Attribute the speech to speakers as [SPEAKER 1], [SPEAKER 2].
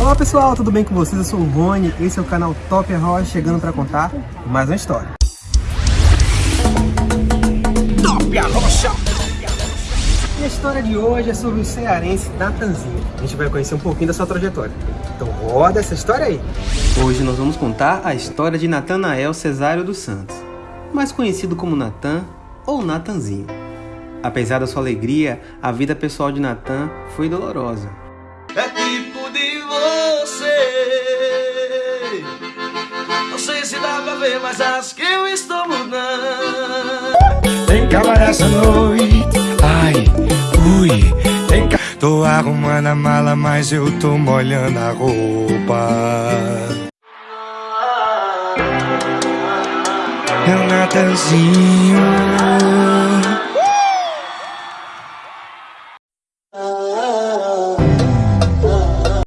[SPEAKER 1] Olá pessoal, tudo bem com vocês? Eu sou o Rony, esse é o canal Top Rocha, chegando para contar mais uma história. Top Rocha! E a história de hoje é sobre o cearense Natanzinho. A gente vai conhecer um pouquinho da sua trajetória. Então roda essa história aí! Hoje nós vamos contar a história de Natanael Cesário dos Santos, mais conhecido como Natan ou Natanzinho. Apesar da sua alegria, a vida pessoal de Natan foi dolorosa.
[SPEAKER 2] É tipo de você. Não sei se dá pra ver, mas acho que eu estou mudando.
[SPEAKER 3] Tem cama nessa noite, ai, ui. Tem ca... Tô arrumando a mala, mas eu tô molhando a roupa. É o Natanzinho